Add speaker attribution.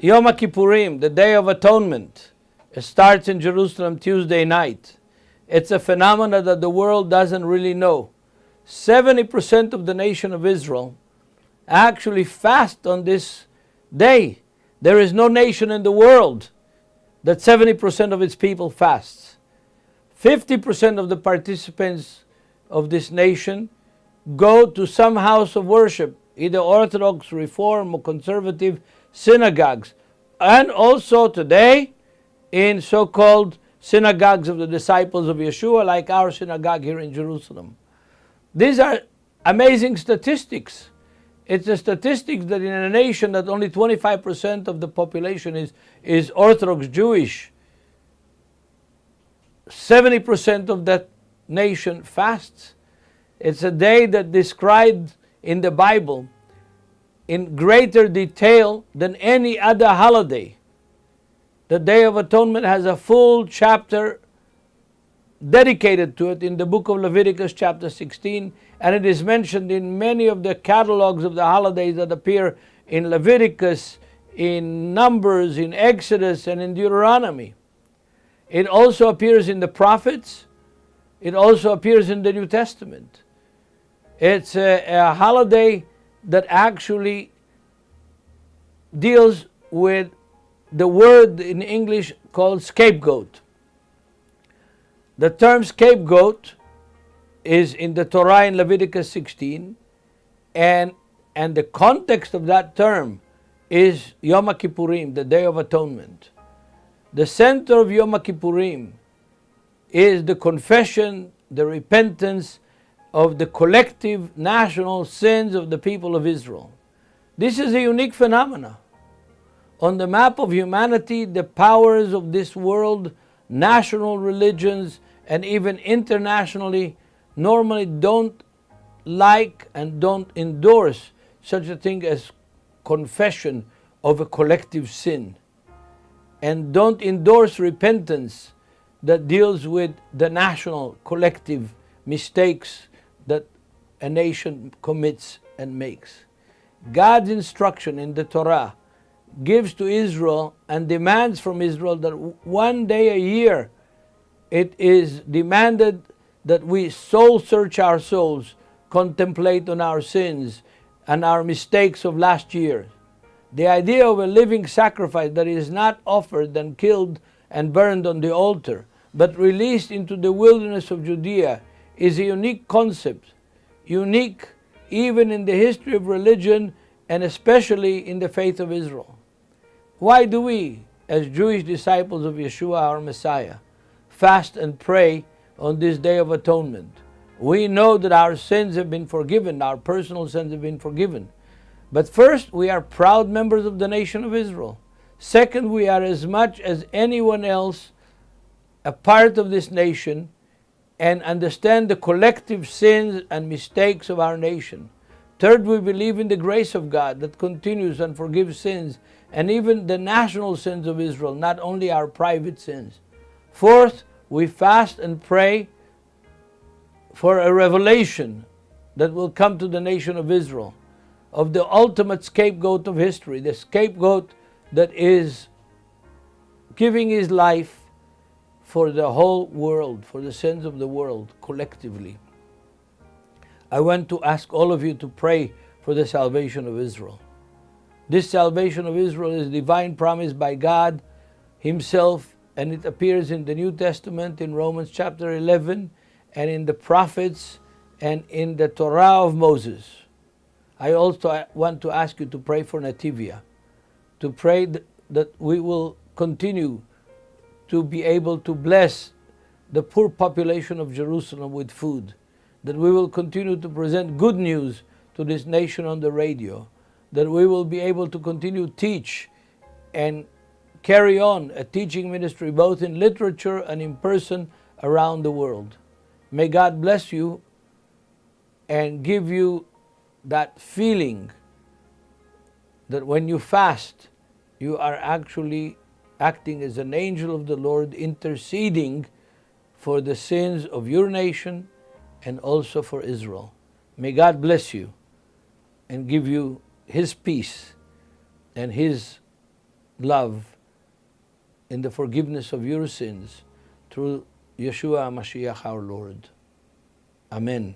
Speaker 1: Yom Kippurim, the Day of Atonement, it starts in Jerusalem Tuesday night. It's a phenomenon that the world doesn't really know. 70% of the nation of Israel actually fast on this day. There is no nation in the world that 70% of its people fasts. 50% of the participants of this nation go to some house of worship, either Orthodox, Reform, or Conservative synagogues, and also today in so called synagogues of the disciples of Yeshua, like our synagogue here in Jerusalem. These are amazing statistics. It's a statistics that in a nation that only 25% of the population is, is Orthodox Jewish, 70% of that nation fasts. It's a day that described in the Bible in greater detail than any other holiday. The Day of Atonement has a full chapter dedicated to it in the book of Leviticus, chapter 16, and it is mentioned in many of the catalogs of the holidays that appear in Leviticus, in Numbers, in Exodus, and in Deuteronomy. It also appears in the prophets, it also appears in the New Testament. It's a, a holiday that actually deals with the word in English called scapegoat. The term scapegoat is in the Torah in Leviticus 16, and, and the context of that term is Yom Kippurim, the Day of Atonement. The center of Yom Kippurim is the confession, the repentance of the collective national sins of the people of Israel. This is a unique phenomenon. On the map of humanity, the powers of this world, national religions, and even internationally normally don't like and don't endorse such a thing as confession of a collective sin and don't endorse repentance that deals with the national collective mistakes that a nation commits and makes. God's instruction in the Torah gives to Israel and demands from Israel that one day a year it is demanded that we soul search our souls, contemplate on our sins and our mistakes of last year. The idea of a living sacrifice that is not offered and killed and burned on the altar, but released into the wilderness of Judea is a unique concept, unique even in the history of religion and especially in the faith of Israel. Why do we, as Jewish disciples of Yeshua our Messiah, fast and pray on this Day of Atonement? We know that our sins have been forgiven, our personal sins have been forgiven. But first, we are proud members of the nation of Israel. Second, we are as much as anyone else a part of this nation and understand the collective sins and mistakes of our nation. Third, we believe in the grace of God that continues and forgives sins and even the national sins of Israel, not only our private sins. Fourth, we fast and pray for a revelation that will come to the nation of Israel of the ultimate scapegoat of history, the scapegoat that is giving his life for the whole world, for the sins of the world collectively. I want to ask all of you to pray for the salvation of Israel. This salvation of Israel is divine promise by God Himself, and it appears in the New Testament in Romans chapter 11, and in the prophets, and in the Torah of Moses. I also want to ask you to pray for Netivyah, to pray that we will continue to be able to bless the poor population of Jerusalem with food, that we will continue to present good news to this nation on the radio, that we will be able to continue to teach and carry on a teaching ministry both in literature and in person around the world. May God bless you and give you that feeling that when you fast, you are actually acting as an angel of the Lord, interceding for the sins of your nation and also for Israel. May God bless you and give you his peace and his love in the forgiveness of your sins through Yeshua Mashiach our Lord. Amen.